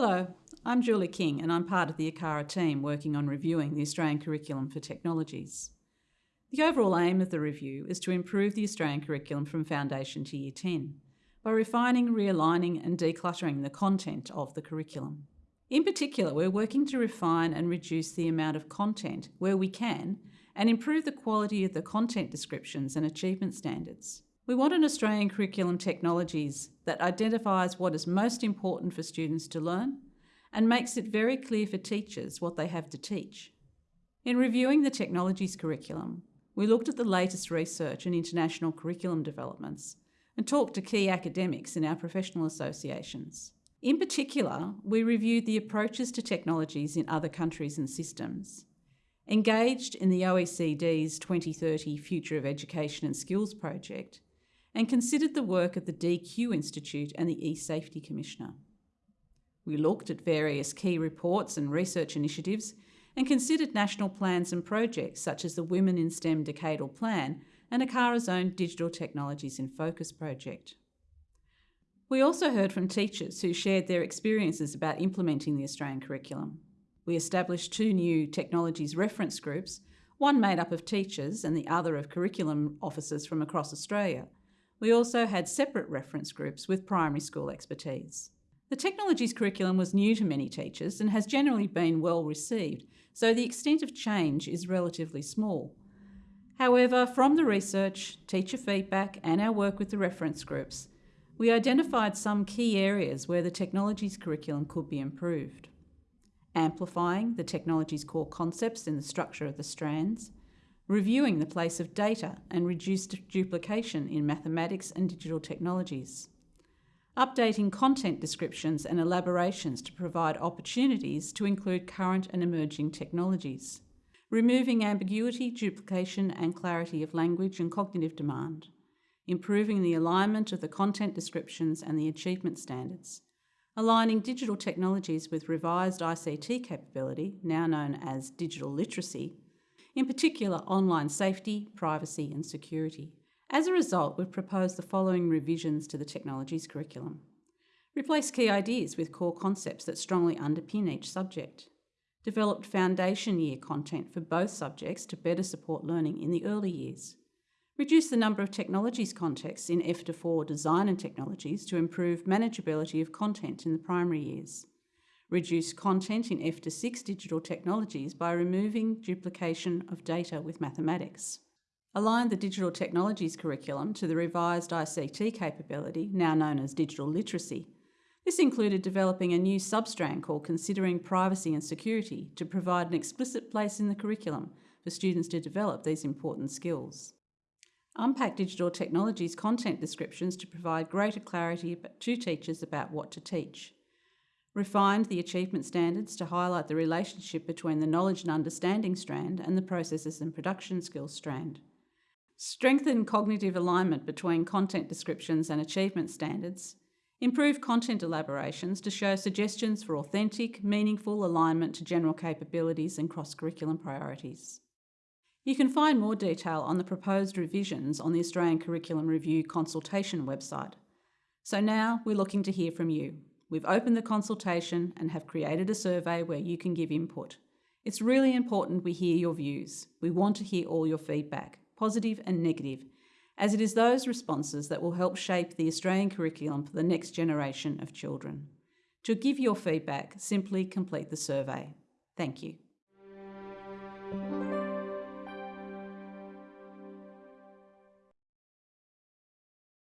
Hello, I'm Julie King and I'm part of the ACARA team working on reviewing the Australian Curriculum for Technologies. The overall aim of the review is to improve the Australian curriculum from Foundation to Year 10 by refining, realigning and decluttering the content of the curriculum. In particular, we're working to refine and reduce the amount of content where we can and improve the quality of the content descriptions and achievement standards. We want an Australian curriculum technologies that identifies what is most important for students to learn and makes it very clear for teachers what they have to teach. In reviewing the technologies curriculum, we looked at the latest research and international curriculum developments and talked to key academics in our professional associations. In particular, we reviewed the approaches to technologies in other countries and systems, engaged in the OECD's 2030 Future of Education and Skills project, and considered the work of the DQ Institute and the eSafety Commissioner. We looked at various key reports and research initiatives and considered national plans and projects such as the Women in STEM Decadal Plan and ACARA's own Digital Technologies in Focus project. We also heard from teachers who shared their experiences about implementing the Australian curriculum. We established two new technologies reference groups, one made up of teachers and the other of curriculum officers from across Australia. We also had separate reference groups with primary school expertise. The technologies curriculum was new to many teachers and has generally been well received, so the extent of change is relatively small. However, from the research, teacher feedback and our work with the reference groups, we identified some key areas where the technologies curriculum could be improved. Amplifying the technology's core concepts in the structure of the strands, reviewing the place of data and reduced duplication in mathematics and digital technologies, updating content descriptions and elaborations to provide opportunities to include current and emerging technologies, removing ambiguity, duplication and clarity of language and cognitive demand, improving the alignment of the content descriptions and the achievement standards, aligning digital technologies with revised ICT capability, now known as digital literacy, in particular online safety, privacy and security. As a result, we've proposed the following revisions to the technologies curriculum. Replace key ideas with core concepts that strongly underpin each subject. Developed foundation year content for both subjects to better support learning in the early years. Reduce the number of technologies contexts in F to 4 design and technologies to improve manageability of content in the primary years. Reduce content in F to 6 digital technologies by removing duplication of data with mathematics align the digital technologies curriculum to the revised ICT capability, now known as digital literacy. This included developing a new substrand called Considering Privacy and Security to provide an explicit place in the curriculum for students to develop these important skills. Unpack digital technologies content descriptions to provide greater clarity to teachers about what to teach. Refined the achievement standards to highlight the relationship between the knowledge and understanding strand and the processes and production skills strand. Strengthen cognitive alignment between content descriptions and achievement standards. Improve content elaborations to show suggestions for authentic, meaningful alignment to general capabilities and cross-curriculum priorities. You can find more detail on the proposed revisions on the Australian Curriculum Review consultation website. So now we're looking to hear from you. We've opened the consultation and have created a survey where you can give input. It's really important we hear your views. We want to hear all your feedback positive and negative, as it is those responses that will help shape the Australian curriculum for the next generation of children. To give your feedback, simply complete the survey. Thank you.